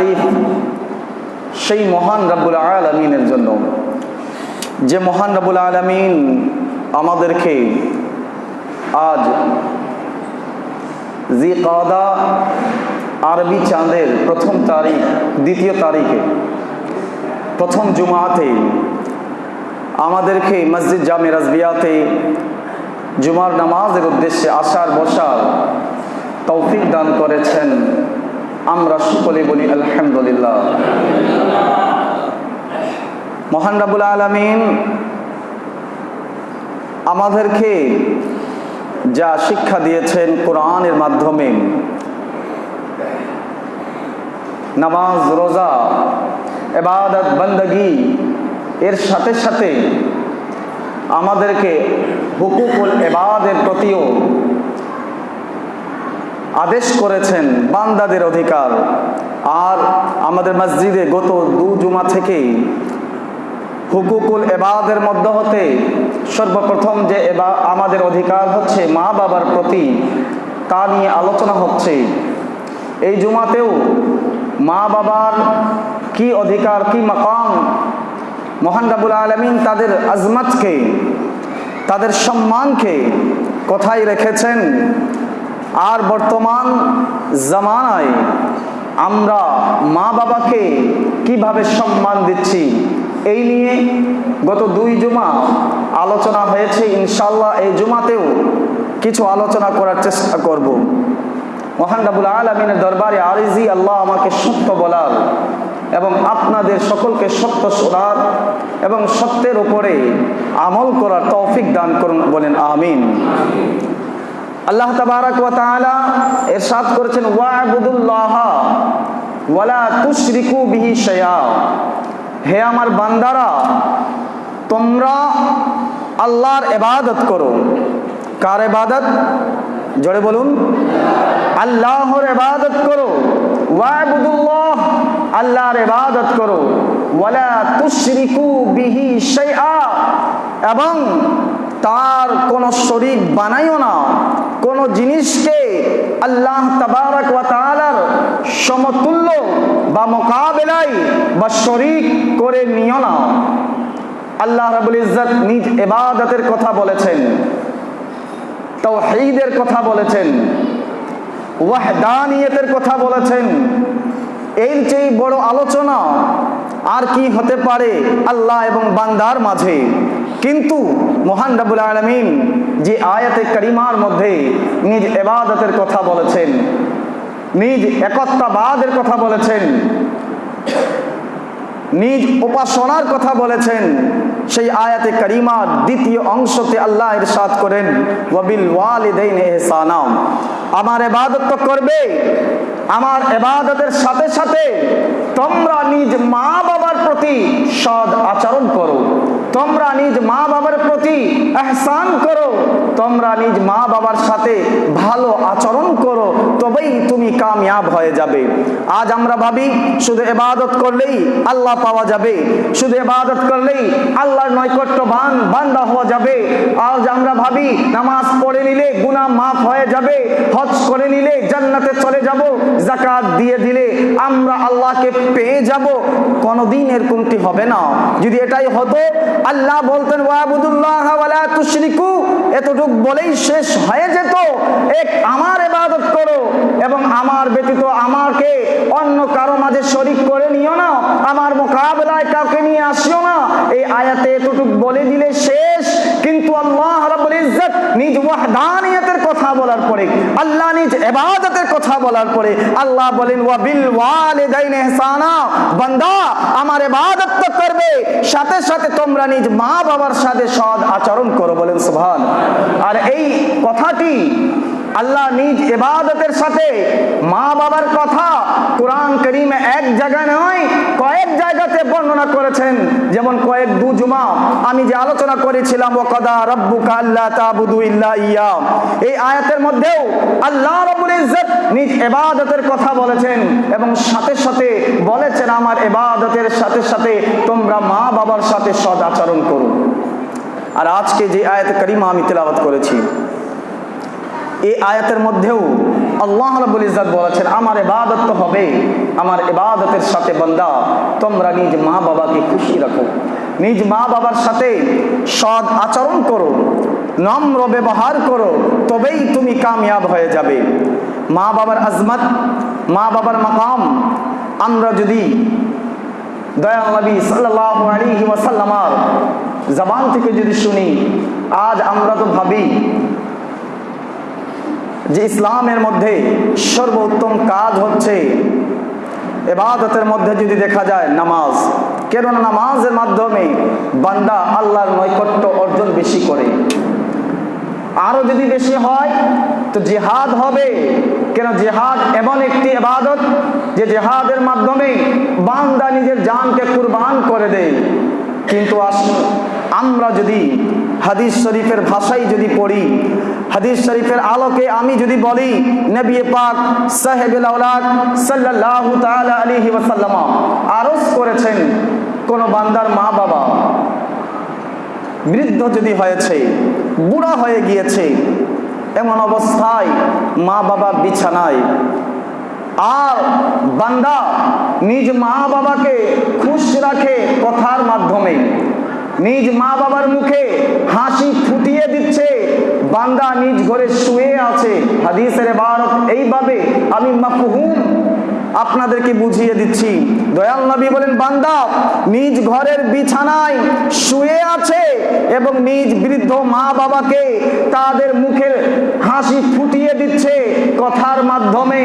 তারিফ সেই মহান রাব্বুল আলমিনের জন্য। যে মহান রাবুল আলমিন আমাদেরকে আজ জি কাদা আরবি চাঁদের প্রথম তারিখ, দ্বিতীয় তারিখে, প্রথম জুমাতে আমাদেরকে মসজিদ জামে রাজবিয়াতে জুমার নামাজের উদ্দেশ্যে আসার বসার তৌফিক দান করেছেন। আমরা সকলে বলি আলহামদুলিল্লাহ। মহান রাবুল আলমিন আমাদেরকে যা শিক্ষা দিয়েছেন কোরআনের মাধ্যমে, নামাজ, রোজা এবাদত বন্দগি, এর সাথে সাথে আমাদেরকে হুকুকুল এবাদের প্রতিও আদেশ করেছেন বান্দাদের অধিকার। আর আমাদের মসজিদে গত দু জুমা থেকেই হুকুকুল এবাদের মধ্য হতে সর্বপ্রথম যে এবা আমাদের অধিকার হচ্ছে মা বাবার প্রতি, তা নিয়ে আলোচনা হচ্ছে। এই জুমাতেও মা বাবার কি অধিকার, কি মাকাম, মহান আলমিন তাদের আজমতকে, তাদের সম্মানকে কোথায় রেখেছেন? আর বর্তমান জামানায় আমরা মা বাবাকে কীভাবে সম্মান দিচ্ছি, এই নিয়ে গত দুই জুমা আলোচনা হয়েছে। ইনশাল্লাহ এই জুমাতেও কিছু আলোচনা করার চেষ্টা করব। মহান রাবুল আলমিনের দরবারে আরিজি আল্লাহ আমাকে সত্য বলার এবং আপনাদের সকলকে সত্য শোনার এবং সত্যের উপরে আমল করার তৌফিক দান করুন বলেন, আমিন। আল্লাহ তাবারাক ওয়া তাআলা ইরশাদ করেছেন, ওয়া'বুদুল্লাহ ওয়ালা তুশরিকু বিহি শাইআ। হে আমার বান্দারা, তোমরা আল্লাহর ইবাদত করো। কার ইবাদত? জোরে বলুন। আল্লাহর ইবাদত করো। ওয়া'বুদুল্লাহ আল্লাহর ইবাদত করো। ওয়ালা তুশরিকু বিহি শাইআ। এবং তার কোন শরীক বানাইও না। কোন জিনিসকে আল্লাহ তাবারক ওয়া সমতুল্য বা মোকাবেলায় বা শরিক করে নিও না। আল্লাহ রাবুল ইজ্জত নিজ এবাদতের কথা বলেছেন তাও তাওহীদের কথা বলেছেন, ওয়াহদানিয়তের কথা বলেছেন। এর চেয়ে বড় আলোচনা আর কি হতে পারে আল্লাহ এবং বান্দার মাঝে? কিন্তু মহান রাবুল আলমিন যে আয়াতে করিমার মধ্যে নিজ এবাদতের কথা বলেছেন, নিজ একত্রাবাদের কথা বলেছেন। নিজ উপাসনার কথা বলেছেন। সেই আয়াতে করিমার দ্বিতীয় অংশতে আল্লাহ ইরশাদ করেন, ওয়াবিল ওয়ালিদাইন আমার ইবাদত তো করবে। আমার ইবাদতের সাথে সাথে তোমরা নিজ মা বাবার প্রতি সদ আচরণ করো। তোমরা নিজ মা বাবার প্রতি এহসান করো। তোমরা নিজ মা বাবার সাথে ভালো আচরণ করো, তবেই তুমি কামিয়াব হয়ে যাবে। আজ আমরা ভাবি, শুধু এবাদত করলেই আল্লাহ পাওয়া যাবে। শুধু এবাদত করলেই আল্লাহর নৈকট্য বান, বান্দা হওয়া যাবে। আজ আমরা ভাবি, নামাজ পড়ে নিলে গুনাহ মাফ হয়ে যাবে, হজ করে নিলে জান্নাতে চলে যাব জাকাত দিয়ে দিলে আমরা আল্লাহকে পেয়ে যাব কোনদিন এরকমটি হবে না। যদি এটাই হতো, আল্লাহ বলতেন, ওয়াবুদুল্লাহ এতটুক বলেই শেষ হয়ে যেত। এক আমার ইবাদত করো এবং আমার ব্যতীত আমাকে অন্য কারও মাঝে শরিক করে নিও না, আমার মোকাবেলায় কাউকে নিয়ে আসিও না। এই আয়াতে এতটুক বলে দিলে শেষ। কিন্তু আল্লাহ রাব্বুল ইজ্জত নিজ ওয়াহদানিয়তের কথা বলার পরে, আল্লাহ নিজ ইবাদতের কথা বলার পরে, আল্লাহ বলেন ওয়া বিল ওয়ালিদাইন ইহসানা বান্দা, আমার ইবাদত তো করবে, সাথে সাথে তোমরা নিজ মা বাবার সাথে সদ আচরণ করো। বলেন, সুবহান আর এই কথাটি আল্লাহ নিজ এবাদতের সাথে মা বাবার কথা কোরআন করিমে এক জায়গায় নয়, কয়েক জায়গাতে বর্ণনা করেছেন। যেমন কয়েক দু জুমা আমি যে আলোচনা করেছিলাম ও কদা রব্বুকা আল্লাহ তাবুদু ইল্লা ইয়া। এই আয়াতের মধ্যেও আল্লাহ রাব্বুল ইজ্জত নিজ এবাদতের কথা বলেছেন এবং সাথে সাথে বলেছেন, আমার এবাদতের সাথে সাথে তোমরা মা বাবার সাথে সদ আচরণ করো। আর আজকে যে আয়াত করিমা আমি তেলাওয়াত করেছি এই আয়াতের মধ্যেও আল্লাহ রাব্বুল ইজ্জত বলেছেন, আমার ইবাদত তো হবে, আমার ইবাদতের সাথে বান্দা, তোমরা নিজ মা বাবাকে খুশি রাখো। নিজ মা বাবার সাথে সৎ আচরণ করো, নম্র ব্যবহার করো, তবেই তুমি কামিয়াব হয়ে যাবে। মা বাবার আজমত, মা বাবার মাকাম, আমরা যদি দয়াল নবী সাল্লাল্লাহু আলাইহি ওয়াসাল্লামার জবান থেকে যদি শুনি, আজ আমরা তো ভাবি যে ইসলামের মধ্যে সর্বোত্তম কাজ হচ্ছে এবাদতের মধ্যে যদি দেখা যায় নামাজ, কেননা নামাজের মাধ্যমে বান্দা আল্লাহর নৈকট্য অর্জন বেশি করে। আরও যদি বেশি হয়, তো জেহাদ হবে। কেন জেহাদ এমন একটি এবাদত যে জেহাদের মাধ্যমে বান্দা নিজের জানকে কুরবান করে দেয়। কিন্তু আমরা যদি হাদিস শরীফের ভাষাই যদি পড়ি, হাদিস শরীফের আলোকে আমি যদি বলি, নবী পাক সাহেবুল আওলাদ সাল্লাল্লাহু তাআলা আলাইহি করেছেন, কোন বান্দার মা বাবা বৃদ্ধ যদি হয়েছে, বুড়া হয়ে গিয়েছে, এমন অবস্থায় মা বাবা বিছানায়। আর বান্দা নিজ মা বাবাকে খুশ রাখে কথার মাধ্যমে। নিজ মা বাবার মুখে হাসি ফুটিয়ে দিচ্ছে। বান্দা নিজ ঘরে শুয়ে আছে। হাদিসের ভারত এইভাবে আমি মাফহুম আপনাদেরকে বুঝিয়ে দিচ্ছি। দয়াল নবী বলেন, বান্দা নিজ ঘরের বিছানায় শুয়ে আছে এবং নিজ বৃদ্ধ মা বাবাকে তাদের মুখের হাসি ফুটিয়ে দিচ্ছে। কথার মাধ্যমে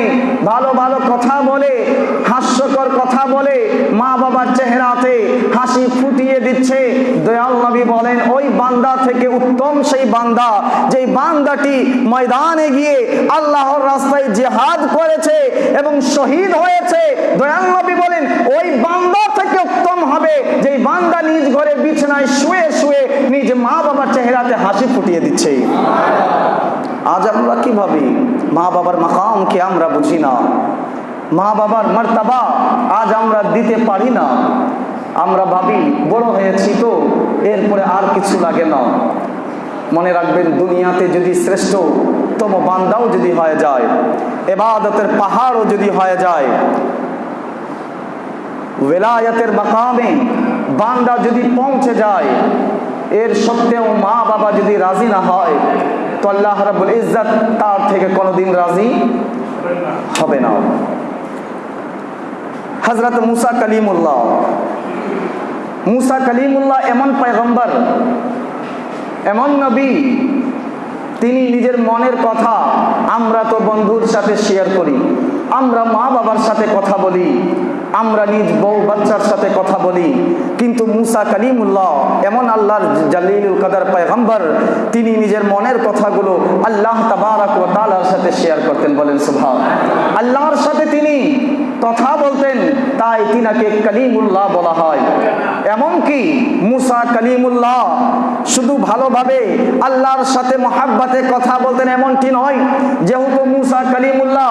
ভালো ভালো কথা বলে, হাস্যকর কথা বলে মা বাবার চেহারাতে হাসি ফুটিয়ে দিচ্ছে। দয়াল নবী বলেন, ওই বান্দা থেকে উত্তম সেই বান্দা, যেই বান্দাটি ময়দানে গিয়ে আল্লাহর রাস্তায় জেহাদ করেছে এবং শহীদ হয়েছে। দয়াল নবী বলেন, ওই বান্দা থেকে উত্তম হবে, যেই বান্দা নিজ ঘরে বিছানায় শুয়ে শুয়ে নিজ মা বাবার চেহারাতে হাসি ফুটিয়ে দিচ্ছে। আজ আমরা কি ভাবি? মা বাবার মাকামকে আমরা বুঝি না। মা বাবার মর্তাবা আজ আমরা দিতে পারি না। আমরা ভাবি, বড় হয়েছি তো, এরপরে আর কিছু লাগে না। মনে রাখবেন, দুনিয়াতে যদি শ্রেষ্ঠতম বান্দাও যদি হয়ে যায়, এবাদতের পাহাড়ও যদি হয়ে যায়, ওয়েলায়াতের মাকামে বান্দা যদি পৌঁছে যায়, এর সত্ত্বেও মা বাবা যদি রাজি না হয়, তো আল্লাহ রাব্বুল ইজ্জত তার থেকে কোনোদিন রাজি হবে না। হজরত মুসা কালিমুল্লাহ মুসা কালিমুল্লাহ এমন পয়গম্বর, এমন নবী, তিনি নিজের মনের কথা আমরা তো বন্ধুর সাথে শেয়ার করি, আমরা মা বাবার সাথে কথা বলি, আমরা নিজ বউ বাচ্চার সাথে কথা বলি, কিন্তু মুসা কালিমুল্লাহ এমন আল্লাহর জালিলুল কাদার পয়গম্বর, তিনি নিজের মনের কথাগুলো আল্লাহ তাবারাক ওয়া তাআলার সাথে শেয়ার করতেন, বলেন সুবহান আল্লাহর সাথে তিনি কথা তিনাকে কালিমুল্লাহ বলা হয়। এমনকি মুসা কালিমুল্লাহ শুধু ভালোভাবে আল্লাহর সাথে মহাব্বাতে কথা বলতেন এমনটি নয়। যেহেতু মুসা কালিমুল্লাহ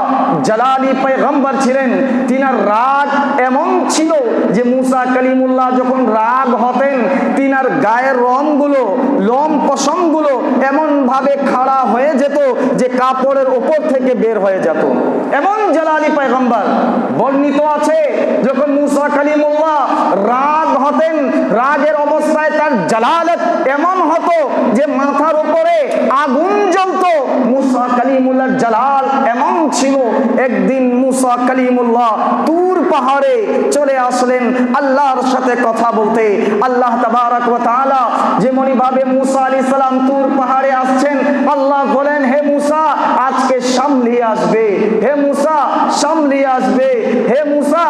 জালালি পয়গম্বর ছিলেন, তিনার রাগ এমন ছিল যে মুসা কালিমুল্লাহ যখন রাগ হতেন, তিনার গায়ের রংগুলো লোম পশমগুলো এমন ভাবে খাড়া হয়ে যেত যে কাপড়ের ওপর থেকে বের হয়ে যেত। এমন জালালি পয়গম্বর বর্ণিত আছে, যখন মুসা কালিমুল্লাহ রাগ হতেন, রাগের অবস্থায় তার জালালত এমন হতো যে মাথার উপরে আগুন জ্বলতো। মুসা কালিমুল্লাহর জালাল এমন ছিল। একদিন মুসা কালিমুল্লাহ তুর পাহাড়ে চলে আসলেন আল্লাহর সাথে কথা বলতে। আল্লাহ তাবারাক ওয়া তাআলা যেমনি মুসা আলাইহিস সালাম তুর পাহাড়ে আসছেন, আল্লাহ বলেন, হে মুসা, আজকে সামলিয়ে আসবে। হে মুসা, সামলিয়ে আসবে। হে মুসা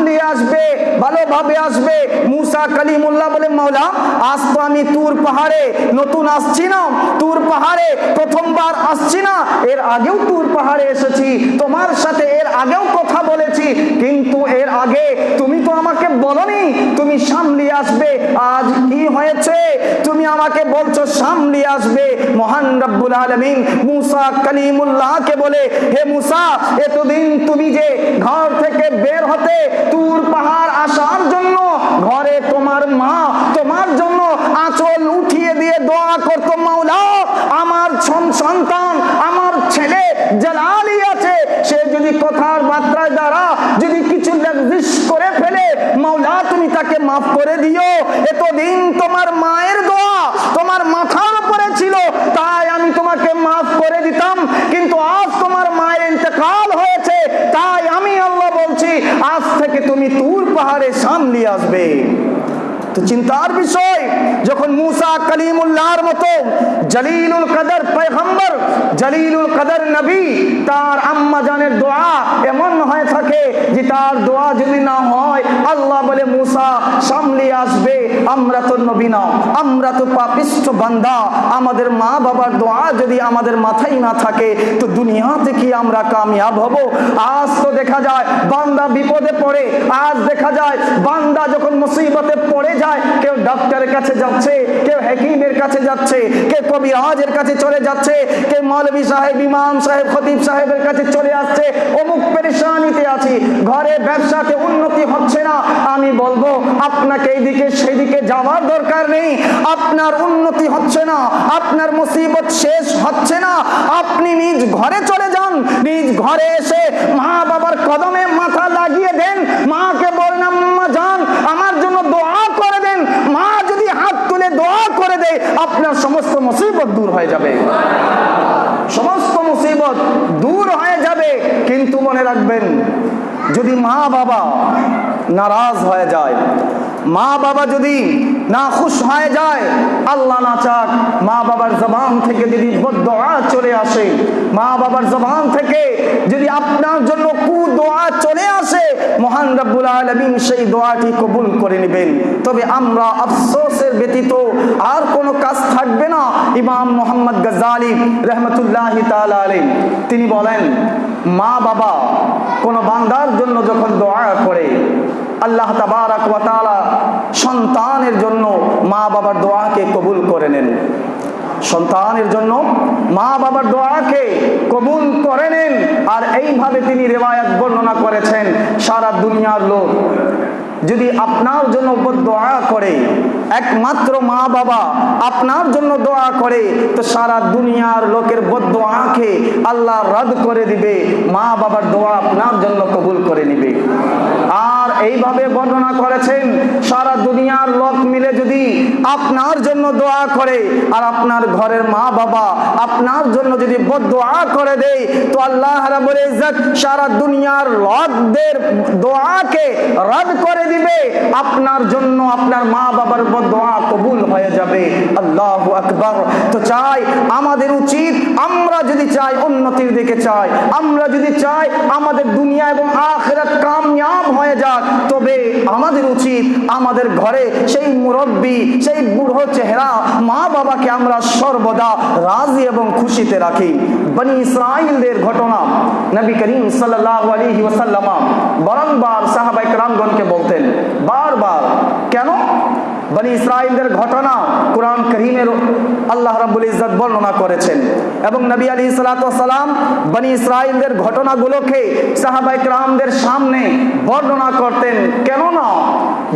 সামলিয়ে আসবে, ভালোভাবে আসবে। মুসা কালিমুল্লাহ বলে মাওলা, আজ আমি তুর পাহাড়ে নতুন আসছি না। তুর পাহাড়ে প্রথমবার আসছি না। এর আগেও তুর পাহাড়ে এসেছি। তোমার সাথে এর আগেও কথা বলেছি। কিন্তু এর আগে তুমি তো আমাকে বলনি, তুমি সামলিয়ে আসবে। আজ কি হয়েছে? তুমি আমাকে বলছো সামলিয়ে আসবে। মহান রব্বুল আলমিন মুসা কালিমুল্লাহকে বলে, হে মুসা, এতদিন তুমি যে ঘর থেকে বের হতে দূর পাহাড় আসার জন্য, ঘরে তোমার মা, তোমার জন্য আঁচল উঠিয়ে দিয়ে দোয়া করত মাওলা আমার সন্তান, আমার ছেলে জালালি আছে, সে যদি কথার বার্তায় দ্বারা যদি কিছু নির্দেশ করে ফেলে মাওলা তুমি তাকে মাফ করে দিও। এতদিন তোমার মায়ের দোয়া তোমার মাথার উপরে ছিল, তাই আমি তোমাকে মাফ করে দিতাম, কিন্তু আজ তোমার আজ থেকে তুমি তুর পাহাড়ে সামনে আসবে। তো চিন্তার বিষয়, যখন মুসা কালিমুল্লাহর মতো জলিলুল কদর পয়গম্বর, জলিলুল কদর নবী, তার আম্মা জানের দোয়া এমন হয়ে থাকে যে তার দোয়া যদি না হয়, আল্লাহ বলে, মুসা, সামনে আসবে, আমরা তো নবী না, আমরা তো পাপিষ্ঠ বান্দা, আমাদের মা বাবার দোয়া যদি আমাদের মাথায় না থাকে, তো দুনিয়াতে কি আমরা কামিয়াব হব? আজ তো দেখা যায়, বান্দা বিপদে পড়ে, আজ দেখা যায়, বান্দা যখন মুসিবতে পড়ে যায়, কেউ ডাক্তারের কাছে যাচ্ছে, কেউ হাকিমের কাছে যাচ্ছে, কেউ কবিরাজের কাছে চলে যাচ্ছে, কেউ মৌলভী সাহেব, ইমাম সাহেব, খতিব সাহেবের কাছে চলে আসছে, অমুক পেরেশানিতে আছি, ঘরে ব্যবসাতে উন্নতি হচ্ছে না। আমি বলব, আপনাকে এইদিকে সেদিকে যাওয়ার দরকার নেই, আপনার উন্নতি হচ্ছে না, আপনার মুসিবত শেষ হচ্ছে না, আপনি নিজ ঘরে চলে যান, নিজ ঘরে এসে মা বাবার কদমে মাথা লাগিয়ে দেন, মাকে বলেন, আম্মা, যান, আমার জন্য দোয়া করে দেন মা যদি হাত তুলে দোয়া দেয় আপনার সমস্ত মুসিবত দূর হয়ে যাবে। সমস্ত মুসিবত দূর হয়ে যাবে, কিন্তু মনে রাখবেন, যদি মা বাবা নারাজ হয়ে যায়, মা বাবা যদি না খুশ হয়ে যায়, আল্লাহ না চাক মা বাবার জবান থেকে যদি বদোয়া চলে আসে, মা বাবার জবান থেকে যদি আপনার জন্য কু দোয়া চলে মহান রব্বুল আলমিন সেই দোয়াটি কবুল করে নেবেন। তবে আমরা আফসোসের ব্যতীত আর কোনো কাজ থাকবে না, ইমাম মোহাম্মদ গজালি রহমতুল্লাহ আলাই তিনি বলেন, মা বাবা কোনো বান্দার জন্য যখন দোয়া করে, আল্লাহ তাবারাক সন্তানের জন্য মা বাবার দোয়াকে কবুল করে নেন। সন্তানের জন্য মা বাবার দোয়াকে কবুল করে নেন। আর এইভাবে তিনি রেওয়ায়াত বর্ণনা করেছেন, সারা দুনিয়ার লোক যদি আপনার জন্য দোয়া করে একমাত্র মা বাবা আপনার জন্য দোয়া করে, তো সারা দুনিয়ার লোকের বদোয়াকে আল্লাহ রদ করে দিবে, মা বাবার দোয়া আপনার জন্য কবুল করে নিবে। আর এইভাবে বর্ণনা করেছেন, সারা দুনিয়ার লোক মিলে যদি আপনার জন্য দোয়া করে, আর আপনার ঘরের মা বাবা আপনার জন্য যদি বদোয়া করে দেয়, তো আল্লাহ সারা দুনিয়ার লোকদের দোয়াকে রদ করে দিবে। আপনার জন্য আপনার মা বাবার আমার দোয়া কবুল হয়ে যাবে। আল্লাহ আকবর। তো চাই আমাদের উচিত, আমরা যদি চাই উন্নতির দিকে চাই, আমরা যদি চাই আমাদের দুনিয়া এবং আখেরাত কামিয়াব হয়ে যাক, তবে আমাদের উচিত আমাদের ঘরে সেই মুরব্বী, সেই বুড়ো চেহারা মা বাবাকে আমরা সর্বদা রাজি এবং খুশিতে রাখি। বনি ইসরাইলদের ঘটনা নবী করিম সাল্লাহ আলহি ওসাল্লামা বারংবার সাহাবাইকরামগণকে বলতেন, বারবার, কেন? বনি ইসরাইলদের ঘটনা কোরআন করিমের আল্লাহ রাব্বুল ইজ্জত বর্ণনা করেছেন। এবং নবী আলী সালাম বনি ইসরাইলদের ঘটনাগুলোকে সাহাবাই ক্রামদের সামনে বর্ণনা করতেন। কেননা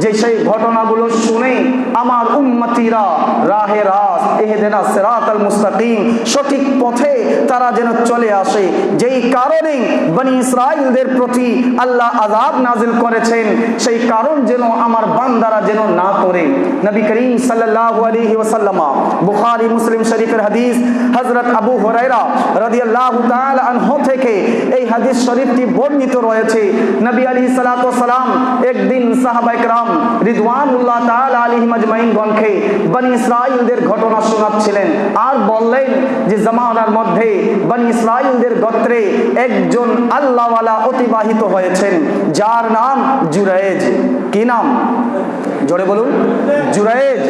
যে সেই ঘটনাগুলো শুনে আমার উম্মতিরা রাহে রাস এহেদেনা সিরাত আল মুস্তাকিম, সঠিক পথে তারা যেন চলে আসে। যেই কারণে বনি ইসরাইলদের প্রতি আল্লাহ আজাব নাজিল করেছেন, সেই কারণ যেন আমার বান্দারা যেন না করে। নবী করিম সাল্লাল্লাহু আলাইহি ওয়াসাল্লাম বুখারী মুসলিম শরীফের হাদিস হযরত আবু হুরায়রা রাদিয়াল্লাহু তাআলা আনহু থেকে এই হাদিস শরীফটি বর্ণিত রয়েছে নবী আলাইহিস সালাতু ওয়াসালাম একদিন সাহাবায়ে کرام রিদওয়ানুল্লাহ তাআলা আলাইহিম আজমাইন গণকে বনি ইসরাইলদের ঘটনা শোনাচ্ছিলেন আর বললেন যে জামানার মধ্যে বনি ইসরাইলদের গোত্রে একজন আল্লাহওয়ালা অতিবাহিত হয়েছেন যার নাম জুরাইজ কি নাম জোরে বলুন। জুরাইজ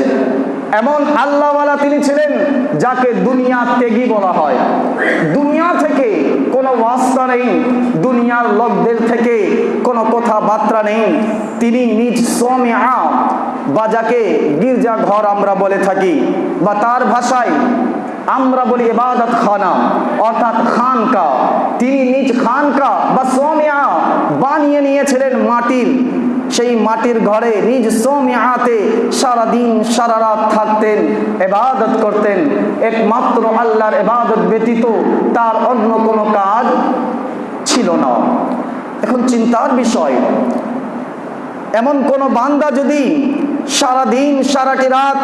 এমন আল্লাহওয়ালা তিনি ছিলেন যাকে দুনিয়া ত্যাগী বলা হয়। দুনিয়া থেকে কোনো ওয়াস্তা নেই, দুনিয়ার লোকদের থেকে কোনো কথাবার্তা নেই। তিনি নিজ সোমিয়া বা যাকে গির্জা ঘর আমরা বলে থাকি, বা তার ভাষায় আমরা বলি ইবাদত খানা, অর্থাৎ খানকা। তিনি নিজ খানকা বা সোমিয়া বানিয়ে নিয়েছিলেন মাটির সেই মাটির ঘরে নিজ সোমিয়াতে সারাদিন, সারা রাত থাকতেন, এবাদত করতেন। একমাত্র আল্লাহর এবাদত ব্যতীত তার অন্য কোনো কাজ ছিল না। এখন চিন্তার বিষয়, এমন কোন বান্দা যদি সারা দিন সারাটি রাত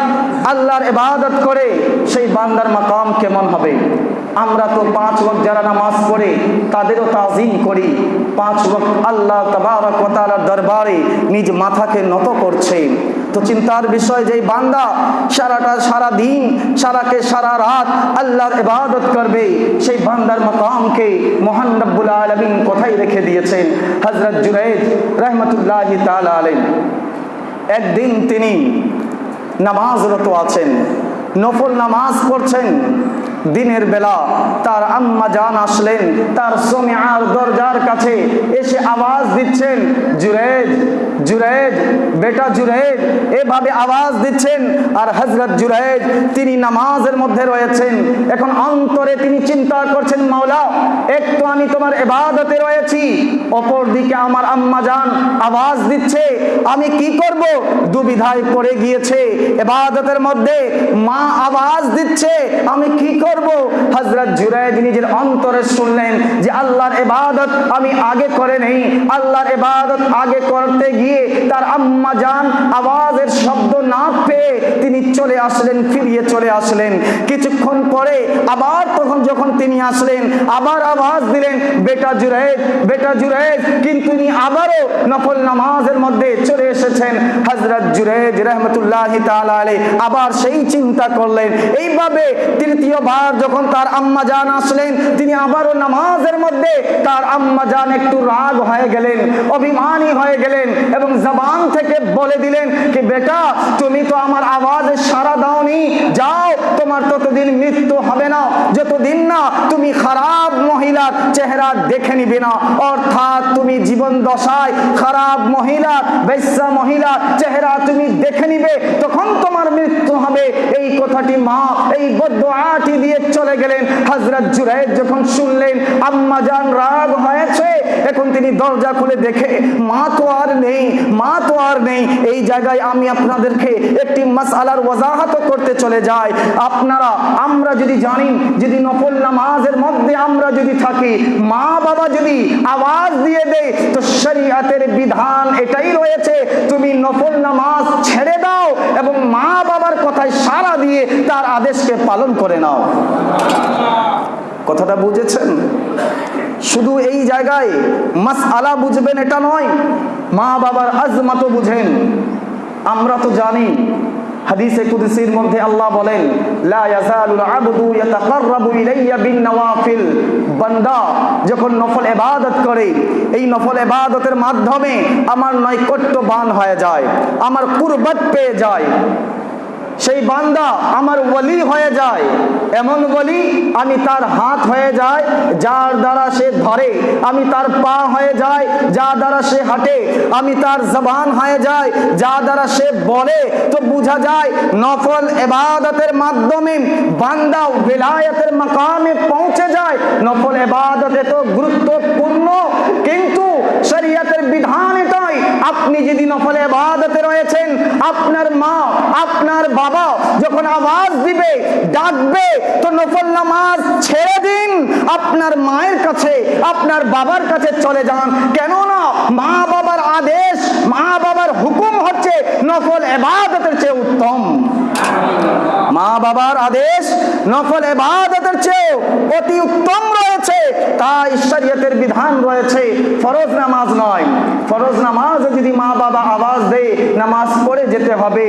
আল্লাহর ইবাদত করে সেই বান্দার মাকাম কেমন হবে? আমরা তো পাঁচ ওয়াক্ত যারা নামাজ পড়ে, তাদেরও তাজিম করি। পাঁচ ওয়াক্ত আল্লাহ তাবারক দরবারে নিজ মাথাকে নত করছে। তো চিন্তার বিষয় যে বান্দা সারাটা সারা দিন সারাকে সারা রাত আল্লাহর ইবাদত করবে, সেই বান্দার মাকামকে মহান রব্বুল আলামিন কোথায় রেখে দিয়েছেন? হযরত জুনাইদ রাহমাতুল্লাহি তাআলা আলাইহি। একদিন তিনি নামাজরত আছেন, নফল নামাজ পড়ছেন। দিনের বেলা তার আম্মা জান আসলেন, তার সোমিয়ার দরজার কাছে এসে আওয়াজ দিচ্ছেন, জুরেজ জুরেজ বেটা জুরেজ এভাবে আওয়াজ দিচ্ছেন। আর হজরত জুরেজ তিনি নামাজের মধ্যে রয়েছেন। এখন অন্তরে তিনি চিন্তা করছেন, মাওলা, এক তো আমি তোমার এবাদতে রয়েছি অপর দিকে আমার আম্মা জান আওয়াজ দিচ্ছে, আমি কি করব? দুবিধায় পড়ে গিয়েছে, এবাদতের মধ্যে মা আওয়াজ দিচ্ছে, আমি কি করব? হজরত জুরাইদ নিজের অন্তরে শুনলেন যে আল্লাহর এবাদত আমি আগে করে নেই, আল্লাহর এবাদত আগে করতে গিয়ে তার আম্মা জান আওয়াজের শব্দ না পেয়ে তিনি চলে আসলেন, ফিরিয়ে চলে আসলেন। কিছুক্ষণ পরে আবার তখন যখন তিনি আসলেন, আবার আওয়াজ দিলেন, বেটা জুরাইদ বেটা জুরাইদ। কিন্তু তিনি আবারও নফল নামাজের মধ্যে চলে এসেছেন। হজরত জুরেজ রহমতুল্লাহ আলাইহি আবার সেই চিন্তা করলেন। এইভাবে তৃতীয়বার যখন তার আম্মা জান আসলেন, তিনি আবারও নামাজের মধ্যে তার আম্মা জান একটু রাগ হয়ে গেলেন, অভিমানী হয়ে গেলেন এবং জবান থেকে বলে দিলেন কি, বেটা, তুমি তো আমার আওয়াজে সারা দাওনি। যাও, তোমার ততদিন মৃত্যু হবে না। যতদিন না তুমি খারাপ মহিলার চেহারা দেখে নিবে না। অর্থাৎ তুমি জীবন দশায় খারাপ মহিলা বেশ্যা মহিলা চেহারা তুমি দেখে নিবে, তখন তোমার মৃত্যু হবে। এই কথাটি মা এই বদআটি দিয়ে চলে গেলেন। হযরত জুরাইদ যখন শুনলেন, আম্মা জান রাগ হয়েছে, এখন তিনি দরজা খুলে দেখে, মা তো আর নেই। মা তো আর নেই। এই জায়গায় আমি আপনাদেরকে একটি মাসআলার ওয়াজাহাত করতে চলে যাই। আপনারা, আমরা যদি জানি, যদি নফল নামাজের মধ্যে আমরা যদি থাকি, মা বাবা যদি আওয়াজ দিয়ে দেয়, তো শরীয়তের বিধান এটাই রয়েছে, তুমি নফল নামাজ ছেড়ে দাও এবং মা বাবার কথায় সারা দিয়ে তার আদেশকে পালন করে নাও। কথাটা বুঝেছেন? শুধু এই জায়গায় মাস আলা বুঝবেন এটা নয়, মা বাবার আজমাতো বুঝেন। আমরা তো জানি মধ্যে আল্লাহ বলেন বিন বান্দা যখন নফল করে, এই নফল মাধ্যমে আমার নৈকট্যবান হয়ে যায়, আমার কুরবত পেয়ে যায়। সেই বান্দা আমার ওলি হয়ে যায়। এমন বলি আমি তার হাত হয়ে যায়, যার দ্বারা সে ধরে। আমি তার পা হয়ে যায় যা দ্বারা সে হাঁটে। আমি তার জবান হয়ে যায় যা দ্বারা সে বলে। তো বোঝা যায়, নফল এবাদতের মাধ্যমে বান্দা বেলায়তের মাকামে পৌঁছে যায়। নফল এবাদত তো গুরুত্বপূর্ণ, কিন্তু শরীয়তের বিধান আপনি যদি নফল এবাদতে রয়েছেন, আপনার মা, আপনার বাবা যখন আওয়াজ দিবে, ডাকবে, তো নফল নামাজ ছেড়ে দিন। আপনার মায়ের কাছে, আপনার বাবার কাছে চলে যান। কেননা মা বাবার আদেশ, মা বাবার হুকুম হচ্ছে নফল এবাদতের চেয়ে উত্তম। মা বাবার আদেশ নফল এবাদতের চেয়ে অতি উত্তম তাই শরীয়তের বিধান রয়েছে, ফরজ নামাজ নয়। ফরজ নামাজ যদি মা বাবা আওয়াজ দেয়, নামাজ পড়ে যেতে হবে।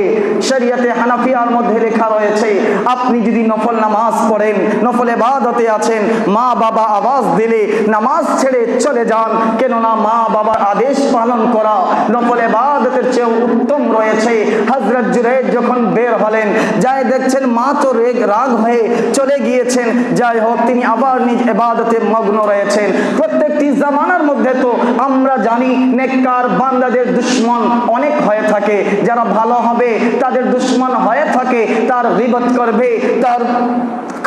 শরীয়তে হানাফিয়ার মধ্যে লেখা রয়েছে, আপনি যদি নফল নামাজ পড়েন, নফল এবাদতে আছেন, মা বাবা আওয়াজ দিলে নামাজ ছেড়ে চলে যান। কেননা মা বাবার আদেশ পালন করা, নফল এবাদতের চেয়ে উত্তম রয়েছে। হজরত জুরেদ যখন বের হলেন, যাই দেখছেন মা তো রেগ, রাগ হয়ে চলে গিয়েছেন। যাই হোক, তিনি আবার নিজ এবাদতে মগ্ন রয়েছেন। প্রত্যেকটি জামানার মধ্যে তো আমরা জানি নেককার বান্দাদের দুশ্মন অনেক হয়ে থাকে। যারা ভালো হবে, তাদের দুশ্মন হয়ে থাকে, তার বিপদ করবে, তার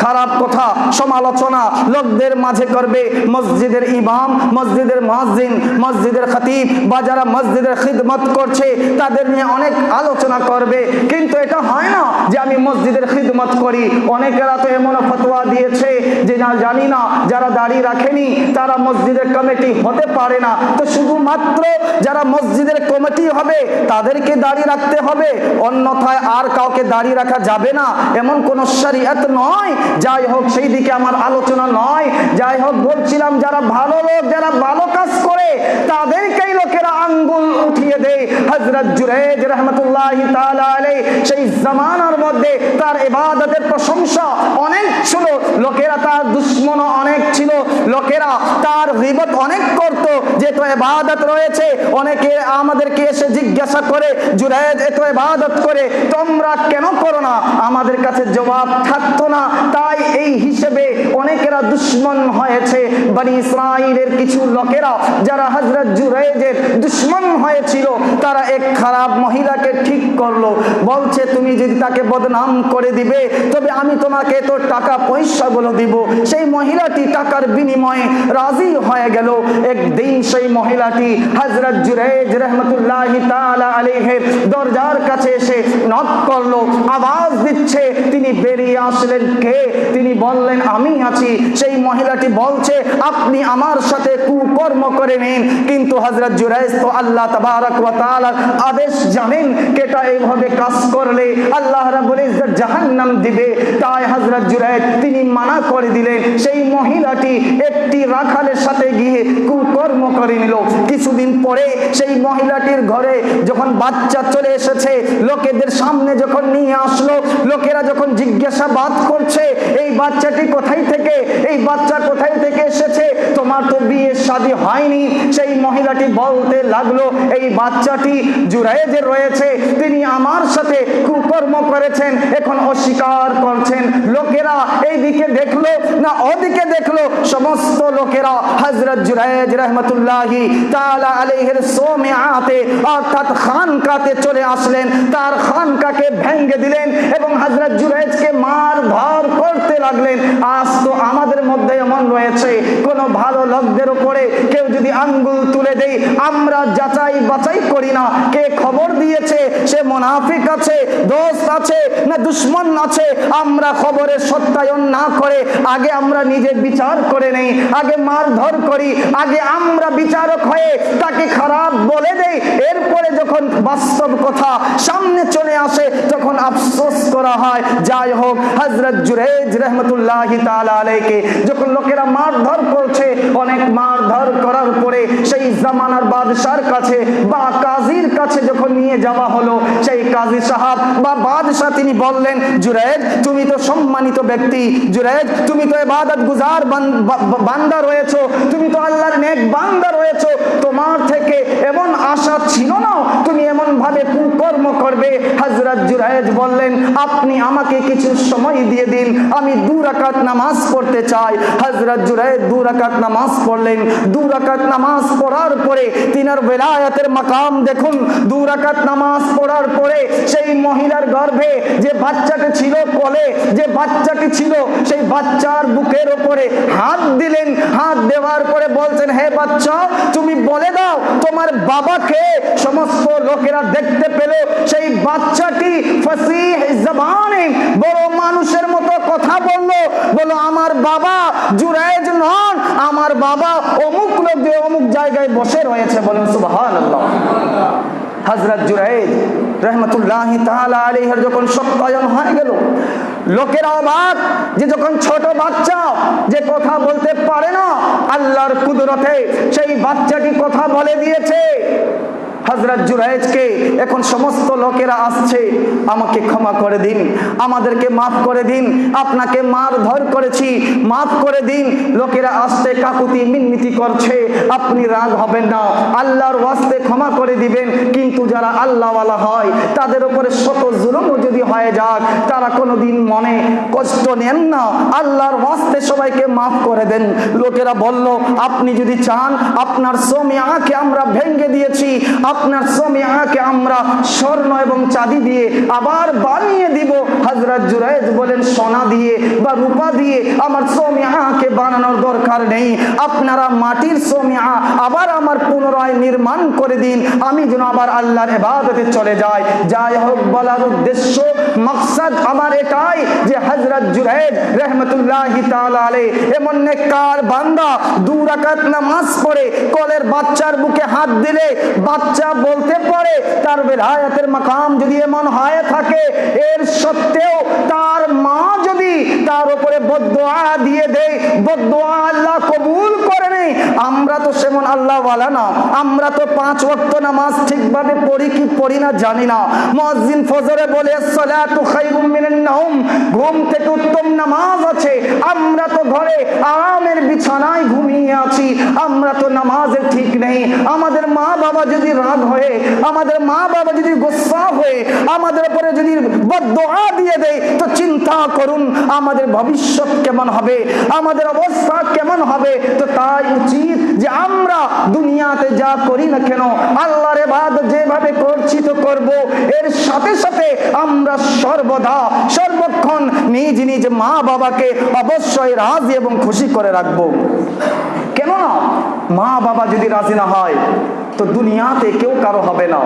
খারাপ কথা, সমালোচনা, লোকদের মাঝে করবে মসজিদের ইমাম, মসজিদের মসজিদ মসজিদের খতিব, বা যারা মসজিদের খিদমত করছে, তাদের নিয়ে অনেক আলোচনা করবে। কিন্তু এটা হয় না যে আমি মসজিদের খিদমত করি। অনেকেরা তো এমন ফতোয়া দিয়েছে যে না, জানি না, যারা দাড়ি রাখেনি, তারা মসজিদের কমিটি হতে পারে না। তো শুধুমাত্র যারা মসজিদের কমিটি হবে, তাদেরকে দাড়ি রাখতে হবে। অন্যথায় আর কাউকে দাড়ি রাখা যাবে না। এমন কোন শরীয়ত নয় যাই হোক, সেই দিকে আমার আলোচনা নয়। যাই হোক, বলছিলাম, যারা ভালো লোক, যারা ভালো কাজ করে তাদেরকেই লোকেরা আঙ্গুল উঠিয়ে দেয়। হজরত জুরেজ রহমতুল্লাহ সেই জামানার মধ্যে তার ইবাদতের প্রশংসা অনেক ছিল। লোকেরা তার দুশ্মন অনেক ছিল। লোকেরা তার গিবত অনেক করত। যে তো ইবাদত রয়েছে, অনেকে আমাদেরকে এসে জিজ্ঞাসা করে জুরেজ এত ইবাদত করে তোমরা কেন করো না? আমাদের কাছে জবাব থাকতো না। তাই এই হিসেবে অনেকেরা দুশ্মন হয়েছে। বানি ইসরাইলের কিছু লোকেরা যারা হজরত জুরেজের দুশ্মন হয়েছিল, তারা এক খারাপ মহিলাকে ঠিক করল। বলছে, তুমি যদি তাকে বদনাম করে দিবে, তবে আমি তোমাকে তো টাকা পয়সা গুলো দিব। সেই মহিলাটি টাকার বিনিময়ে রাজি হয়ে গেল। একদিন সেই মহিলাটি হজরত জুরেজ রহমতুল্লাহ আলাইহের দরজার কাছে এসে নক করল, আওয়াজ দিচ্ছে, তিনি বেরিয়ে আসলেন কে? তিনি বললেন, আমি আছি। সেই মহিলাটি বলছে, আপনি আমার সাথে কুকর্ম করে নিন। কিন্তু হজরত জুরাইজ তো আল্লাহ তাবারক ওয়া তাআলার আদেশ জানেন কেটা এইভাবে কাজ করলে আল্লাহ রাব্বুল ইজ্জত জাহান্নাম দিবে। তাই হজরত জুরাইজ তিনি মানা করে দিলেন, সেই মহিলাটি একটি রাখালের সাথে গিয়ে কুকর্ম করে নিল। কিছুদিন পরে সেই মহিলাটির ঘরে যখন বাচ্চা চলে এসেছে, লোকেদের সামনে যখন নিয়ে আসলো, লোকেরা যখন জিজ্ঞাসাবাদ করছে, এই বাচ্চাটি কোথায় থেকে? এই বাচ্চা কোথায় থেকে এসেছে? তোমার তো বিয়ে শাদী হয়নি। সেই মহিলাটি বলতে লাগল, এই বাচ্চাটি জুরাইজে রয়েছে, তিনি আমার সাথে কুকর্ম করেছেন, এখন অস্বীকার করছেন। লোকেরা এই দিকে দেখল না ওদিকে দেখল, সমস্ত লোকেরা হজরত জুরাইজ রহমতুল্লাহি তাআলা আলাইহির সোমিআতে অর্থাৎ খানকাতে চলে আসলেন। তার খানকাকে ভেঙ্গে দিলেন এবং হজরত জুরাইজকে মার ধর করতে লাগলেন। আজ তো আমাদের মধ্যে এমন রয়েছে, কোন ভালো লোকদের উপরে কেউ যদি আঙ্গুল তুলে দেই, আমরা যাচাই বাছাই করি না। কে খবর দিয়েছে? সে মোনাফিক আছে, দোস্ত আছে, না দুশ্মন আছে? আমরা খবরের সত্যায়ন না করে, আগে আমরা নিজে বিচার করে নেই, আগে মারধর করি, আগে আমরা বিচারক হয়ে তাকে খারাপ বলে দেই। এরপরে যখন বাস্তব কথা সামনে চলে আসে, তখন আফসোস করা হয়। যাই হোক হজরত জুরেজ রহমতুল্লাহ আলাইকে, যখন লোকেরা মারধর করছে, অনেক মারধর করার পরে সেই জামানার বাদশার কাছে বা কাজীর কাছে যখন নিয়ে যাওয়া হলো, সেই কাজী সাহাব বা বাদশাহ তিনি বললেন, জুরায়েদ, তুমি তো সম্মানিত ব্যক্তি। জুরায়েদ, তুমি তো এবাদত গুজার বান্দা রয়েছো। তুমি তো আল্লাহর নেক বান্দা রয়েছো তোমার থেকে এমন আশা ছিল না, তুমি এমন ভাবে কুকর্ম করবে। হজরত জুরাইজ বললেন, আপনি আমাকে কিছু সময় দিয়ে দিন, আমি দু রাকাত নামাজ পড়তে চাই। হজরত জুরাইজ দু রাকাত নামাজ পড়লেন। দু রাকাত নামাজ পড়ার পরে তিনার বেলায়াতের মাকাম দেখুন। দু রাকাত নামাজ পড়ার পরে সেই মহিলার গর্ভে যে বাচ্চাটি ছিল কোলে, যে বাচ্চাটি ছিল, সেই বাচ্চার বুকের উপরে হাত দিলেন। হাত দেওয়ার পরে বলছেন, হে বাচ্চা তুমি বলে দাও, তোমার বাবাকে সমস্ত লোকেরা দেখতে পেল। সেই বাচ্চাটি বড় মানুষের মতো কথা বলল। বলো আমার বাবা জুরাইজ নন, আমার বাবা অমুক লোক দিয়ে অমুক জায়গায় বসে রয়েছে। বলেন সুবহানাল্লাহ। হজরত জুরাইদ রহমতুল্লাহ তাআলা আলাইহির যখন সত্যায়ন হয়ে গেল, লোকের অবাক যে যখন ছোট বাচ্চা যে কথা বলতে পারে না, আল্লাহর কুদরতে সেই বাচ্চাটি কথা বলে দিয়েছে। হজরত জুরাইজকে এখন সমস্ত লোকেরা আসছে, আমাকে ক্ষমা করে দিন, আমাদেরকে মাফ করে দিন, আপনাকে মার ধর করেছি, মাফ করে দিন। লোকেরা আসতে কাকুতি মিনমিতি করছে, আপনি রাগ হবেন না, আল্লাহর ওয়াস্তে ক্ষমা করে দিবেন। কিন্তু যারা আল্লাহওয়ালা হয়, তাদের উপরে শত জুলুমও যদি হয়ে যাক, তারা কোনোদিন মনে কষ্ট নেন না। আল্লাহর ওয়াস্তে সবাইকে মাফ করে দেন। লোকেরা বলল, আপনি যদি চান, আপনার সোমিয়াকে আমরা ভেঙ্গে দিয়েছি আপনার আমরা স্বর্ণ এবং চাঁদি দিয়ে আবার বানিয়ে দিব। বলেন, সোনা দিয়ে বা রূপা দিয়ে আমার সোমিয়াকে বানানোর দরকার নেই। আপনারা মাটির সোমিয়া আবার আমার পুনরায় নির্মাণ করে দিন। আমি যেন আবার আল্লাহর এবাদতে চলে যাই। যাই হোক বলার উদ্দেশ্য, মকসদ আমার এটাই যে হজরত জুরাইজ তাআলা এমন নেককার বান্দা, দু রাকাত নামাজ পড়ে, কলের বাচ্চার বুকে হাত দিলে বাচ্চা বলতে পারে, তার বেলায়াতের মাকাম যদি এমন হয়ে থাকে, এর সত্ত্বেও তার মা যদি তার উপরে বদোয়া দিয়ে দেয় বদোয়া আল্লাহ কবুল করে নেই আমরা তো সেমন আল্লাহ ওয়ালা না, আমরা তো পাঁচ ওয়াক্ত নামাজ ঠিকভাবে পড়ি কি পড়ি না জানি না। মুয়াজ্জিন ফজরে বলে ঘুম থেকে উত্তম নামাজ আছে, আমরা তো ঘরে আরামের বিছানায় ঘুমিয়ে আছি, আমরা তো নামাজের ঠিক নেই। আমাদের মা বাবা যদি রাগ হয়ে, আমাদের মা বাবা যদি গোসা হয়ে, আমাদের উপরে যদি বদোয়া দিয়ে দেয়, তো চিন্তা করুন, আমাদের ভবিষ্যৎ কেমন হবে, আমাদের অবস্থা কেমন হবে, তো তাই উচিত যে আমরা দুনিয়াতে যা করি না কেন, আল্লাহর বাদ যেভাবে করছি তো করব, এর সাথে সাথে আমরা সর্বদা, সর্বক্ষণ নিজ নিজ মা বাবাকে অবশ্যই রাজি এবং খুশি করে রাখব। কেননা মা বাবা যদি রাজি না হয় তো দুনিয়াতে কেউ কারও হবে না।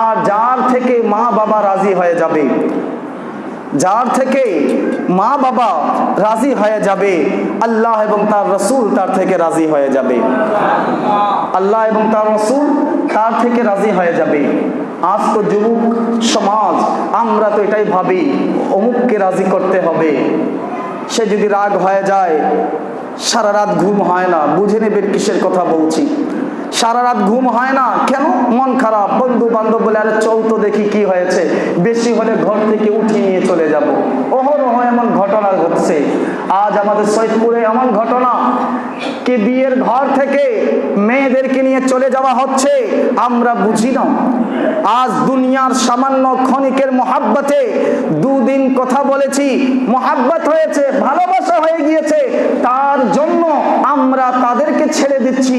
আর যার থেকে মা বাবা রাজি হয়ে যাবে, যার থেকে মা বাবা রাজি হয়ে যাবে, আল্লাহ এবং তার রসুল তার থেকে রাজি হয়ে যাবে। আল্লাহ এবং তার রসুল তার থেকে রাজি হয়ে যাবে। আজ তো যুবক সমাজ, আমরা তো এটাই ভাবি, অমুককে রাজি করতে হবে। সে যদি রাগ হয়ে যায়, সারা রাত ঘুম হয় না, বুঝে নেবেন কিসের কথা বলছি। সারা রাত ঘুম হয় না। কেন? মন খারাপ। বন্ধু বান্ধব বলে, আরে চল তো দেখি কি হয়েছে। বেশি হলে ঘর থেকে উঠিয়ে নিয়ে চলে যাব। অহরহ এমন ঘটনা ঘটছে। আজ আমাদের সৈদপুরে এমন ঘটনা। কে বিয়ের ঘর থেকে মেয়েদেরকে নিয়ে চলে যাওয়া হচ্ছে, আমরা বুঝি না। আজ দুনিয়ার সামান্য ক্ষণিকের মহাব্বতে দুদিন কথা বলেছি। মহাব্বত হয়েছে, ভালোবাসা হয়ে গিয়েছে। তার জন্য আমরা তাদেরকে ছেড়ে দিচ্ছি।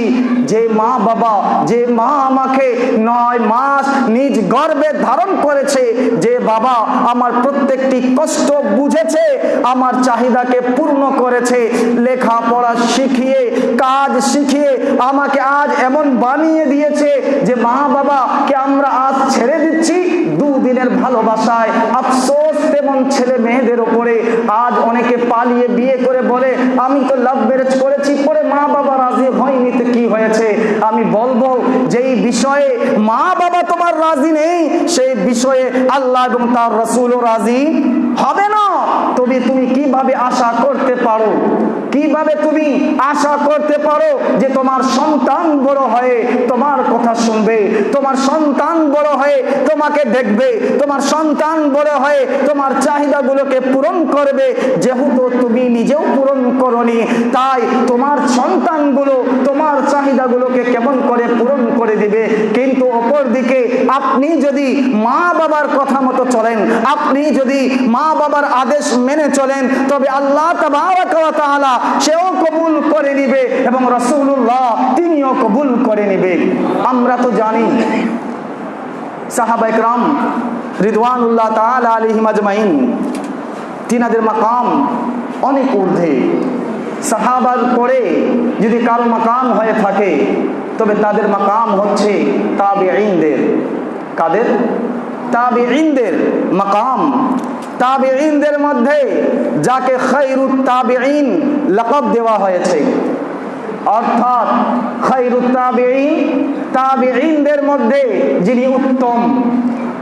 যে মা বাবা, যে মা আমাকে নয় মাস নিজ গর্বে ধারণ করেছে, যে বাবা আমার প্রত্যেকটি কষ্ট বুঝেছে, আমার চাহিদাকে পূর্ণ করেছে, লেখাপড়া শিখিয়ে, কাজ শিখিয়ে আমাকে আজ এমন বানিয়ে দিয়েছে যে মা বাবাকে আমরা আজ ছেড়ে দিচ্ছি দুদিনের ভালোবাসায়। আফসোস তেমন ছেলে মেয়েদের ওপরে। আজ অনেকে পালিয়ে বিয়ে করে বলে, আমি তো লাভ ম্যারেজ করেছি পরে মা বাবা রাজি হয়নি তো কি হয়েছে আমি বলব যেই বিষয়ে মা বাবা তোমার রাজি নেই, সেই বিষয়ে আল্লাহ এবং তার রসুলও রাজি হবে না। তবে তুমি কীভাবে আশা করতে পারো? কীভাবে তুমি আশা করতে পারো যে তোমার সন্তান বড় হয়ে তোমার কথা শুনবে? তোমার সন্তান বড় হয়ে তোমাকে দেখবে। তোমার সন্তান বড় হয়ে তোমার চাহিদাগুলোকে পূরণ করবে। যেহেতু তুমি নিজেও পূরণ করনি, তাই তোমার সন্তানগুলো তোমার চাহিদাগুলোকে কেমন করে পূরণ করে দিবে? কিন্তু অপর দিকে আপনি যদি মা বাবার কথা মতো চলেন, আপনি যদি মা বাবার আদেশ মেনে চলেন, তবে আল্লাহ তাআলা সেও কবুল করে নিবে এবং রসুল্লাহ তিনিও কবুল করে নিবে। আমরা তো জানি। সাহাবা একরাম রিদওয়ানুল্লাহ তাআলা আলাইহিম আজমাইন তিনাদের মাকাম অনেক ঊর্ধ্বে। সাহাবার পরে যদি কারও মাকাম হয়ে থাকে, তবে তাদের মাকাম হচ্ছে তাবেঈনদের। কাদের? তাবেঈনদের মাকাম তাবেঈনদের মধ্যে যাকে খৈরুত তাবেঈন লকব দেওয়া হয়েছে। অর্থাৎ খৈরুত তাবেঈন তাবেঈনদের মধ্যে যিনি উত্তম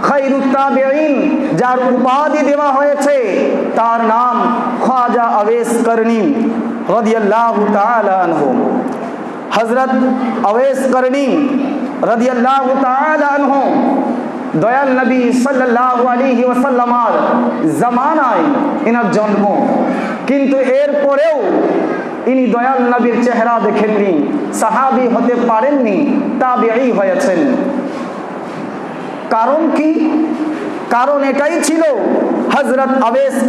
খৈরুত তাবেঈন যার উপাধি দেওয়া হয়েছে, তার নাম খাজা আবেস করনি রাদিয়াল্লাহু তাআলা আনহু। হযরত আনহু দয়াল নবী সাল্লাল্লাহু আলাইহি ওয়াসাল্লামার জামানায় এনার জন্ম। কিন্তু এর পরেও ইনি দয়াল নবীর চেহারা দেখেননি, সাহাবি হতে পারেননি, তাবেঈ হয়েছেন। কারণ কি? কারণ এটাই ছিল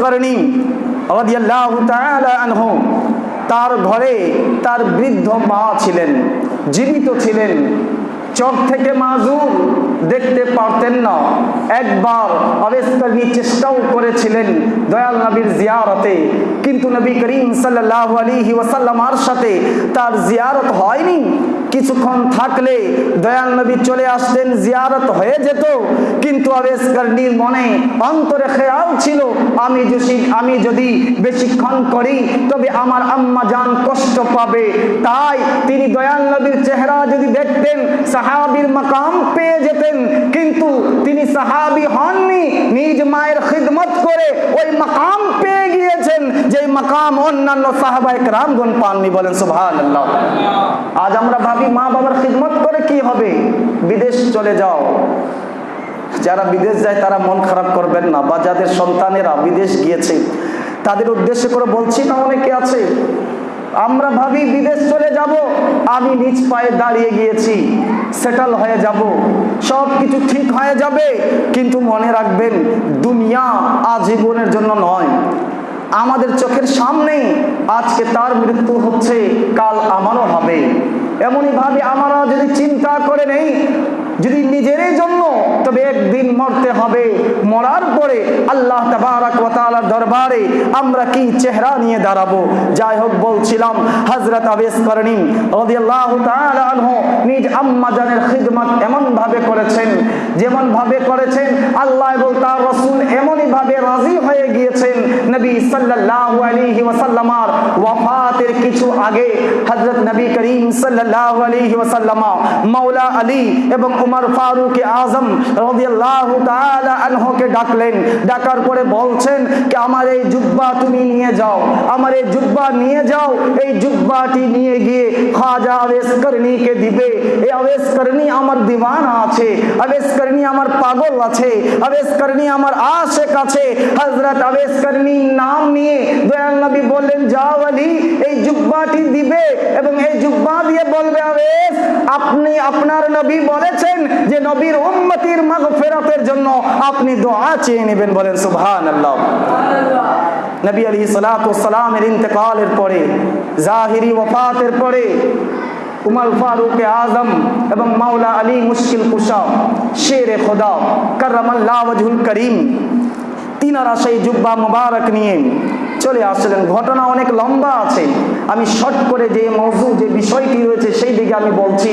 করনি রাদিয়াল্লাহু তাআলা আনহু। তার ঘরে তার বৃদ্ধ মা ছিলেন, জীবিত ছিলেন। চোখ থেকে মাজুর দেখতে পারতেন না। একবার আবেস্কারী চেষ্টাও করেছিলেন দয়াল নবীর জিয়ারতে। কিন্তু নবী করিম সাল্লাহ আলী ওয়াসাল্লামার সাথে তার জিয়ারত হয়নি। কিছুক্ষণ থাকলে দয়াল নবী চলে আসতেন, জিয়ারত হয়ে যেত। কিন্তু আবেস্কারীর মনে অন্তরে খেয়াল ছিল, আমি যদি আমি যদি বেশিক্ষণ করি, তবে আমার আম্মা জান কষ্ট পাবে। তাই তিনি দয়াল নবীর চেহারা যদি দেখতেন, সাহাবির মাকাম পেয়ে যেতেন। কিন্তু তিনি সাহাবি হননি, নিজ মায়ের খিদমত করে ওই মাকাম পেয়ে গিয়েছেন যে মাকাম অন্যান্য সাহাবায়ে রামগণ পাননি বলেন, সুবহানাল্লাহ। আজ আমরা ভাবি মা বাবার খিদমত করে কি হবে? বিদেশ চলে যাও। যারা বিদেশ যায়, তারা মন খারাপ করবেন না। বা যাদের সন্তানেরা বিদেশ গিয়েছে, তাদের উদ্দেশ্য করে বলছি, না অনেকে আছে, আমরা ভাবি বিদেশ চলে যাব, আমি নিজ পায়ে দাঁড়িয়ে গিয়েছি সেটেল হয়ে যাব সব কিছু ঠিক হয়ে যাবে, কিন্তু মনে রাখবেন, দুনিয়া আজীবনের জন্য নয়। আমাদের চোখের সামনেই আজকে তার মৃত্যু হচ্ছে, কাল আমারও হবে। এমনই ভাবে আমরা যদি চিন্তা করে নেই, যদি নিজেরই জন্য, তবে একদিন মরতে হবে। মরার পরে আল্লাহ তাবারাক দরবারে আমরা কি চেহারা নিয়ে দাঁড়াবো? যাই হোক বলছিলাম হজরত আবেস করণী আনহু নিজ আম্মা জানের খিদমত এমন ভাবে করেছেন যেমন ভাবে করেছেন, আল্লাহ এবং তার রাসূল এমনই ভাবে রাজি নবী সাল্লাল্লাহু আলাইহি ওয়াসাল্লামার ওয়াফাতের কিছু আগে হযরত নবী করিম সাল্লাল্লাহু আলাইহি ওয়াসাল্লামা মাওলা আলী এবং উমর ফারুক আজম রাদিয়াল্লাহু তাআলা আনহুকে ডাকলেন ডাকার পরে বলছেন যে আমার এই জুব্বা তুমি নিয়ে যাও আমার এই জুব্বা নিয়ে যাও এই জুব্বাটি নিয়ে গিয়ে খাজা আবেশ করণীকে দিবে এই আবেশ করণী আমার দিওয়ানা আছে আবেশ করণী আমার পাগল আছে আবেশ করণী আমার আশেক আছে হযরত আবেশ করণী নাম নবী বললেন, যাও আলী, এই জুব্বাটি দিবে এবং আপনি দোয়া চেয়ে নেবেন বলেন নবী আলী সালামের ইন্তেকালের পরে, জাহিরি ওফাতের পরে উমর ফারুক আজম এবং মাওলা আলী মুশকিল কুশা শের খোদা, করমাল্লাহ করিম তিনারা সেই জুব্বা মুবারক নিয়ে চলে আসলেন ঘটনা অনেক লম্বা আছে। আমি শর্ট করে যে মৌজু, যে বিষয়টি রয়েছে সেই দিকে আমি বলছি।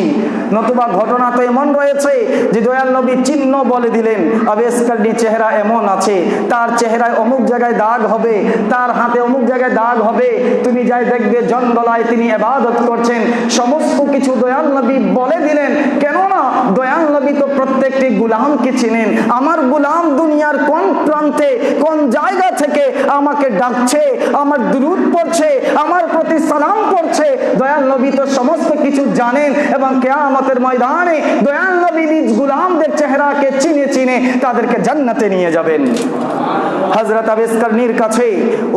নতুবা ঘটনা তো এমন রয়েছে যে দয়াল নবী চিহ্ন বলে দিলেন, আবেশকারী চেহারা এমন আছে। তার চেহারায় অমুক জায়গায় দাগ হবে, তার হাতে অমুক জায়গায় দাগ হবে। তুমি যাই দেখবে জঙ্গলায় তিনি এবাদত করছেন। সমস্ত কিছু দয়াল নবী বলে দিলেন। কেননা দয়াল নবী তো প্রত্যেকটি গুলামকে চিনেন। আমার গুলাম দুনিয়ার কোন প্রান্তে, কোন জায়গা থেকে আমাকে ডাকছে? আমার দুরুদ পড়ছে, আমার প্রতি সালাম করছে দয়াল নবী তো সমস্ত কিছু জানেন এবং কেয়ামতের ময়দানে দয়াল নবী নিজ গুলামদের চেহারাকে চিনে চিনে তাদেরকে জান্নাতে নিয়ে যাবেন। হজরত আবেস্করনির কাছে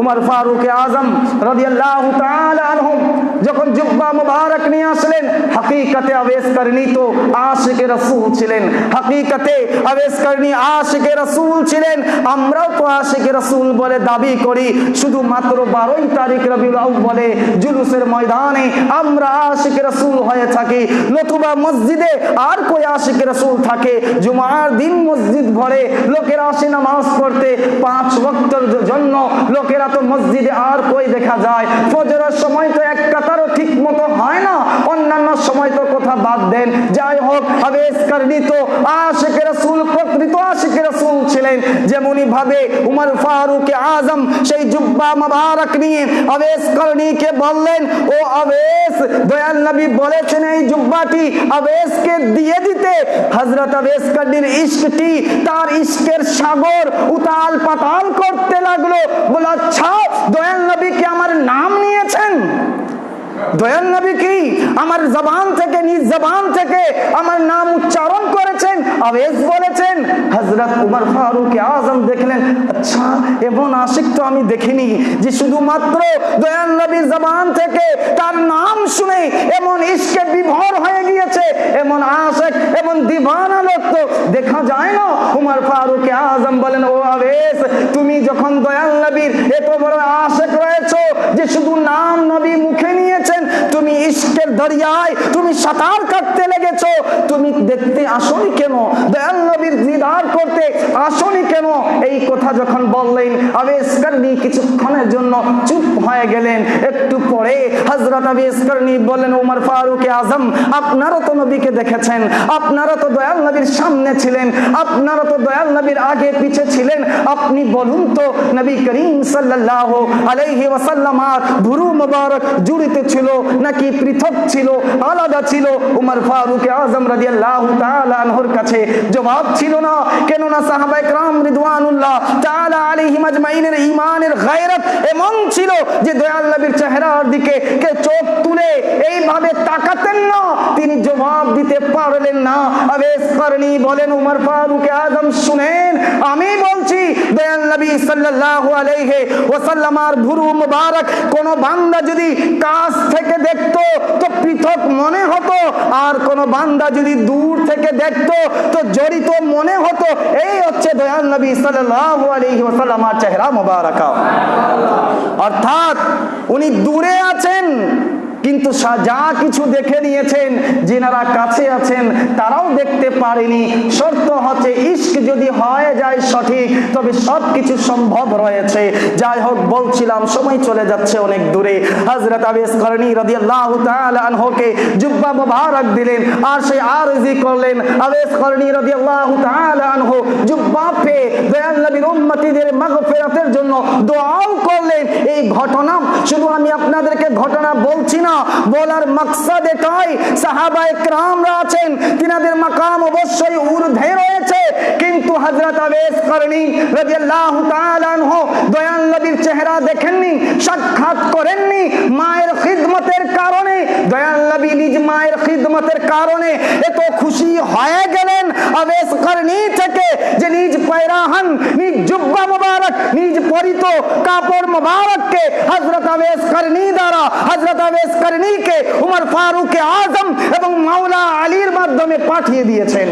উমর ফারুক আজম রাদিয়াল্লাহু তাআলা যখন জুব্বা মুবারক নিয়ে আসলেন, হাকিকতে আবেস্করনি তো আশিকে রাসূল ছিলেন। হাকিকতে আবেস্করনি আশিকে রাসূল ছিলেন। আমরাও তো আশিকে রাসূল বলে দাবি করি শুধুমাত্র বারোই তারিখ রবিউল আউ্বালে জুলুসের ময়দানে আমরা আশিকে রাসূল হয়ে থাকি, নতুবা মসজিদে আর কই আশিকে রাসূল থাকে? জুমার দিন মসজিদ ভরে লোকেরা আসে নামাজ পড়তে, পাঁচ ওয়াক্তের জন্য লোকেরা তো মসজিদে আর কই দেখা যায়? ফজরের সময় তো এক কাতারও ঠিক মতো হয় না, অন্যান্য সময় তো কথা বাদ দেন। যাই হোক আবেশ কারণী তো আশিকে রাসূল, প্রকৃত আশিকে রাসূল ছিলেন। যেমনি ভাবে উমর ফারুক আজম সেই জুব্বা মুবারক নিয়ে আবেশ করণীকে বললেন, ও আবেশ, দয়াল নবী বলেছেন এই জুব্বাটি আবেশকে দিয়ে দিতে। হযরত আবেশ করণীর ইশকটি তার ইশকের সাগর উতাল পাতাল করতে লাগল। বলে আচ্ছা দয়াল নবী কি আমার নাম নিয়েছেন? দয়াল নবী কি আমার জবান থেকে, নিজ জবান থেকে আমার নাম উচ্চারণ করেছেন, আবেশ বলেছেন। হজরত উমর ফারুক আজম দেখলেন আচ্ছা এমন আশিক তো আমি দেখিনি যে শুধুমাত্র দয়াল নবীর জবান থেকে তার নাম শুনে এমন ইশকে বিভোর হয়ে গিয়েছে, এমন আশেক, এমন দিবানা লোক তো দেখা যায় না। উমর ফারুক আজম বলেন, ও আবেশ, তুমি যখন দয়াল নবীর এত বড় আশেক রয়েছো যে শুধু নাম নবী মুখে নিয়েছেন তুমি ইস্কের দরিয়ায়, তুমি সাঁতার কাটতে লেগেছো। তুমি দেখতে আসনি কেন? দয়াল নবীর দিদার করতে আসনি কেন? এই কথা যখন বললেন আবেশ করনি কিছুক্ষণের জন্য চুপ হয়ে গেলেন একটু পরে হজরত আবেশ করনি বললেন উমর ফারুক আজম আপনারা তো নবীকে দেখেছেন আপনারা তো দয়াল নবীর সামনে ছিলেন আপনারা তো দয়াল নবীর আগে পিছে ছিলেন আপনি বলুন তো নবী করিম সাল্লাল্লাহু আলাইহি ওয়াসাল্লাম আর ভুরু মোবারক জুড়িতে ছিল নাকি পৃথক ছিল আলাদা ছিল উমর ফারুক আজম রাদিয়াল্লাহু তাআলা আনহুর কাছে জবাব ছিল না কেননা সাহাবায়ে کرام রিদওয়ানুল্লাহ আমি বলছি কোন বান্দা যদি কাছ থেকে দেখতো, তো পৃথক মনে হতো। আর কোন বান্দা যদি দূর থেকে দেখতো, তো জড়িত মনে হতো। এই হচ্ছে দয়াল নবী সাল্লাল্লাহু আলাইহি ওয়াসাল্লামার চেহারা মুবারাকা অর্থাৎ উনি দূরে আছেন কিন্তু যা কিছু দেখে নিয়েছেন, যিনারা কাছে আছেন, তারাও দেখতে পারেনি। শর্ত হচ্ছে ইস্ক যদি হয়ে যায় সঠিক, তবে সব কিছু সম্ভব রয়েছে। যাই হোক, বলছিলাম, সময় চলে যাচ্ছে অনেক দূরে। হজরত আবেস করণী রাদিয়াল্লাহু তাআলা আনহুকে জুব্বা মুবারক দিলেন, আর সে আরজি করলেন। আবেস করণী রাদিয়াল্লাহু তাআলা আনহু জুব্বা পে দয়াল নবীর উম্মতীদের মাগফিরাতের জন্য দোয়াও করলেন। এই ঘটনা, শুধু আমি আপনাদেরকে ঘটনা বলছি না বলার মাকসাদ এটাই। সাহাবা একরামরা আছেন, তিনাদের মাকাম অবশ্যই ঊর্ধ্বে রয়েছে। কিন্তু হযরত আবেস করনি রাদিয়াল্লাহু তাআলা আনহু দয়াল নবীর চেহারা দেখেননি, সাক্ষাৎ করেননি, মায়ের খিদমতে খিদমতের কারণে, দয়াল নবী নিজ মায়ের খিদমতের কারণে এত খুশি হয়ে গেলেন। আবেস করণী থেকে যে নিজ পায়রাহান নিজ জুব্বা মুবারক, নিজ পরিত কাপড় মুবারককে হযরত আবেস করণী দ্বারা, হযরত আবেস করণীকে উমর ফারুক আজম এবং মাওলা আলীর মাধ্যমে পাঠিয়ে দিয়েছেন।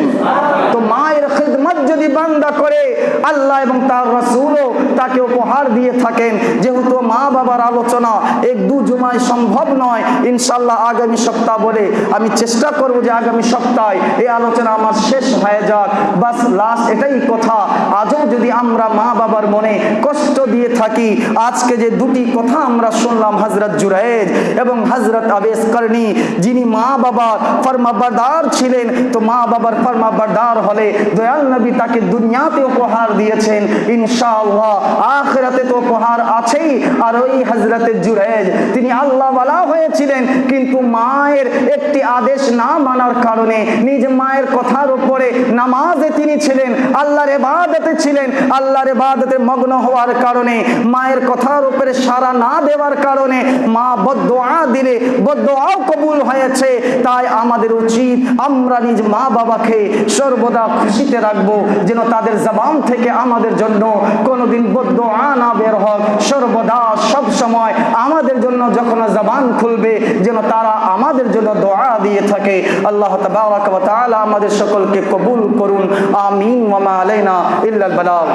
তো মায়ের খিদমত যদি বান্দা করে, আল্লাহ এবং তার রাসূলও তাকে উপহার দিয়ে থাকেন। যেহেতু মা বাবার আলোচনা এক দু জুমায় সম্ভব নয় ইনশাল্লাহ আগামী সপ্তাহ বলে আমি চেষ্টা করব যে আগামী সপ্তাহে এই আলোচনা আমার শেষ হয়ে যাক। বাস লাস্ট এটাই কথা। আজও যদি আমরা মা বাবার মনে কষ্ট দিয়ে থাকি, আজকে যে দুটি কথা আমরা শুনলাম হজরত জুরাইজ এবং হজরত আবেস করনি যিনি মা বাবার ফরমাবারদার ছিলেন, তো মা বাবার ফরমাবারদার হলে দয়াল নবী তাকে দুনিয়াতে উপহার দিয়েছেন, ইনশাআল্লাহ আখেরাতে তো উপহার আছেই। আর ওই হজরতে জুরাইজ তিনি আল্লাহওয়ালা হয়েছিলেন কিন্তু মায়ের একটি আদেশ না মানার কারণে নিজ মায়ের কথার উপরে নামাজে তিনি ছিলেন, আল্লাহর এবাদতে ছিলেন, আল্লাহর এবাদতে মগ্ন হওয়ার কারণে, মায়ের কথার উপরে সারা না দেওয়ার কারণে মা বদোয়া দিলে বদোয়াও কবুল হয়েছে। তাই আমাদের উচিত আমরা নিজ মা বাবাকে সর্বদা খুশিতে রাখব, যেন তাদের জবান থেকে আমাদের জন্য কোনোদিন বদোয়া না বের হোক। সর্বদা সব সময় আমাদের জন্য যখন জবান খুলবে যেন তারা আমাদের জন্য দোয়া দিয়ে থাকে। আল্লাহ তাআলা আমাদের সকলকে কবুল করুন। আমিন। মামা আলাইনা ইল্লাল বালাগ।